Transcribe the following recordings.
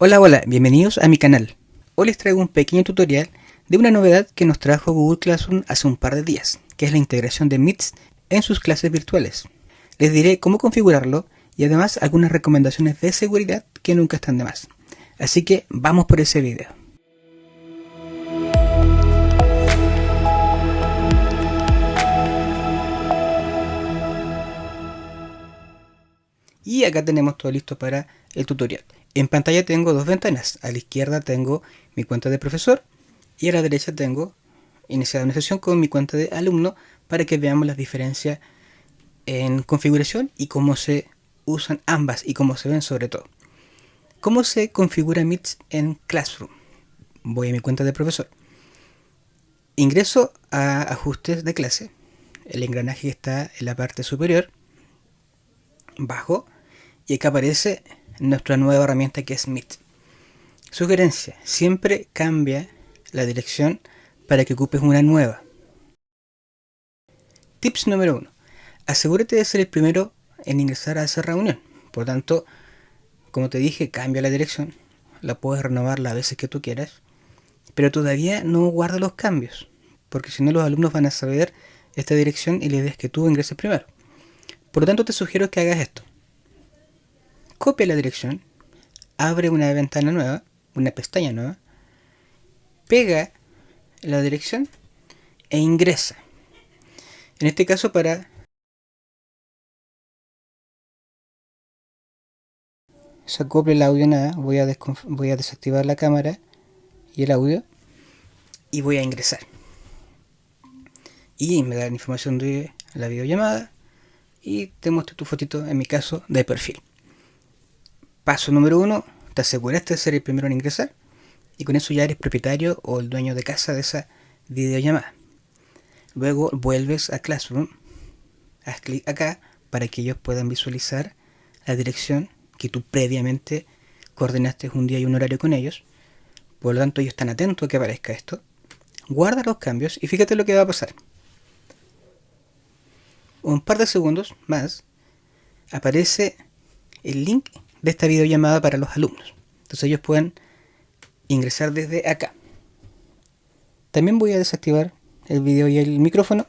Hola hola, bienvenidos a mi canal. Hoy les traigo un pequeño tutorial de una novedad que nos trajo Google Classroom hace un par de días, que es la integración de Meets en sus clases virtuales. Les diré cómo configurarlo y además algunas recomendaciones de seguridad que nunca están de más. Así que vamos por ese video. Y acá tenemos todo listo para el tutorial. En pantalla tengo dos ventanas. A la izquierda tengo mi cuenta de profesor y a la derecha tengo iniciado una sesión con mi cuenta de alumno para que veamos las diferencias en configuración y cómo se usan ambas y cómo se ven sobre todo. ¿Cómo se configura Meet en Classroom? Voy a mi cuenta de profesor. Ingreso a ajustes de clase. El engranaje está en la parte superior. Bajo. Y acá aparece nuestra nueva herramienta que es Meet. Sugerencia. Siempre cambia la dirección para que ocupes una nueva. Tips número 1. Asegúrate de ser el primero en ingresar a esa reunión. Por tanto, como te dije, cambia la dirección. La puedes renovar las veces que tú quieras. Pero todavía no guarda los cambios. Porque si no los alumnos van a saber esta dirección y la idea que tú ingreses primero. Por lo tanto te sugiero que hagas esto. Copia la dirección. Abre una ventana nueva. Una pestaña nueva. Pega la dirección e ingresa. En este caso para se acople el audio nada, voy a, voy a desactivar la cámara y el audio y voy a ingresar. Y me da la información de la videollamada y te muestro tu fotito, en mi caso, de perfil. Paso número uno, te aseguraste de ser el primero en ingresar y con eso ya eres propietario o el dueño de casa de esa videollamada. Luego vuelves a Classroom, haz clic acá para que ellos puedan visualizar la dirección que tú previamente coordinaste un día y un horario con ellos. Por lo tanto, ellos están atentos a que aparezca esto. Guarda los cambios y fíjate lo que va a pasar. Un par de segundos más aparece el link de esta videollamada para los alumnos. Entonces ellos pueden ingresar desde acá. También voy a desactivar el video y el micrófono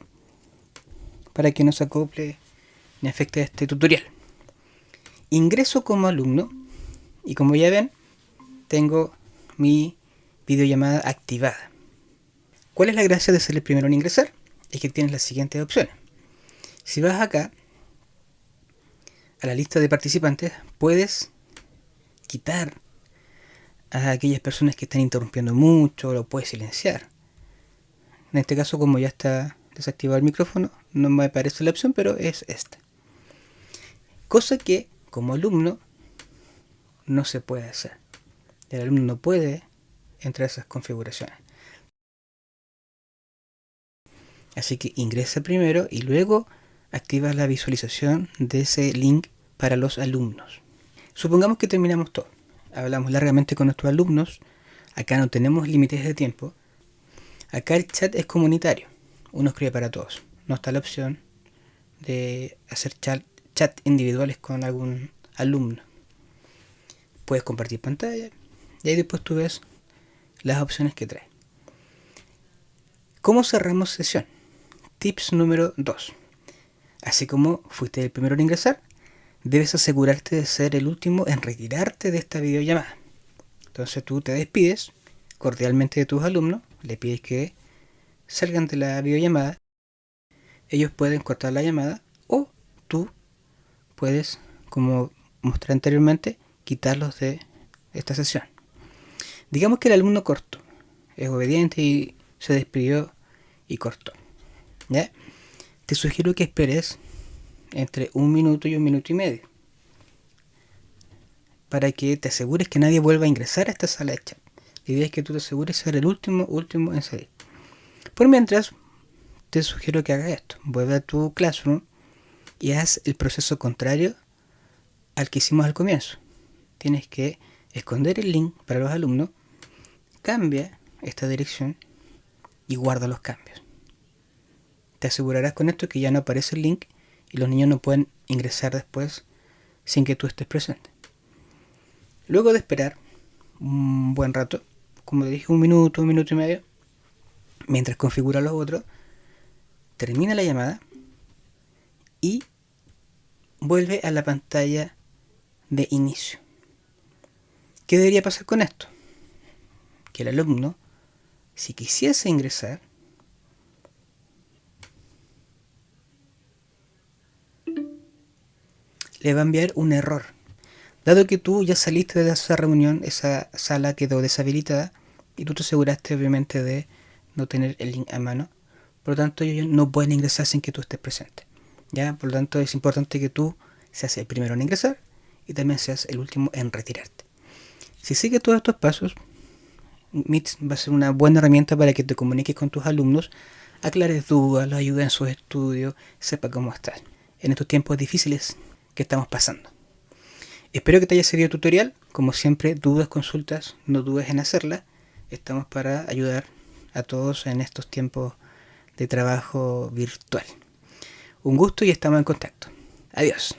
para que no se acople ni afecte a este tutorial ingreso como alumno y como ya ven, tengo mi videollamada activada. ¿Cuál es la gracia de ser el primero en ingresar? Es que tienes las siguientes opciones. Si vas acá, a la lista de participantes, puedes quitar a aquellas personas que están interrumpiendo mucho, lo puedes silenciar. En este caso, como ya está desactivado el micrófono, no me aparece la opción, pero es esta. Cosa que como alumno no se puede hacer. El alumno no puede entrar a esas configuraciones. Así que ingresa primero y luego activa la visualización de ese link para los alumnos. Supongamos que terminamos todo. Hablamos largamente con nuestros alumnos. Acá no tenemos límites de tiempo. Acá el chat es comunitario. Uno escribe para todos. No está la opción de hacer chat chat individuales con algún alumno. Puedes compartir pantalla y ahí después tú ves las opciones que trae. ¿Cómo cerramos sesión? Tips número 2. Así como fuiste el primero en ingresar, debes asegurarte de ser el último en retirarte de esta videollamada. Entonces tú te despides cordialmente de tus alumnos, le pides que salgan de la videollamada, ellos pueden cortar la llamada o tú puedes, como mostré anteriormente, quitarlos de esta sesión. Digamos que el alumno cortó, es obediente y se despidió y cortó. ¿ya? Te sugiero que esperes entre un minuto y un minuto y medio para que te asegures que nadie vuelva a ingresar a esta sala de chat. La es que tú te asegures ser el último, último en salir. Por mientras, te sugiero que hagas esto. Vuelve a tu Classroom y haz el proceso contrario al que hicimos al comienzo. Tienes que esconder el link para los alumnos, cambia esta dirección y guarda los cambios. Te asegurarás con esto que ya no aparece el link y los niños no pueden ingresar después sin que tú estés presente. Luego de esperar un buen rato, como te dije, un minuto, un minuto y medio, mientras configura los otros, termina la llamada y vuelve a la pantalla de inicio. ¿Qué debería pasar con esto? Que el alumno, si quisiese ingresar, le va a enviar un error. Dado que tú ya saliste de esa reunión, esa sala quedó deshabilitada y tú te aseguraste obviamente de no tener el link a mano, por lo tanto ellos no pueden ingresar sin que tú estés presente. ¿ya? Por lo tanto es importante que tú seas el primero en ingresar y también seas el último en retirarte. Si sigues todos estos pasos, Meet va a ser una buena herramienta para que te comuniques con tus alumnos, aclares dudas, los ayudes en sus estudios, sepa cómo estás en estos tiempos difíciles que estamos pasando. Espero que te haya servido el tutorial. Como siempre, dudas, consultas, no dudes en hacerlas. Estamos para ayudar a todos en estos tiempos de trabajo virtual. Un gusto y estamos en contacto. Adiós.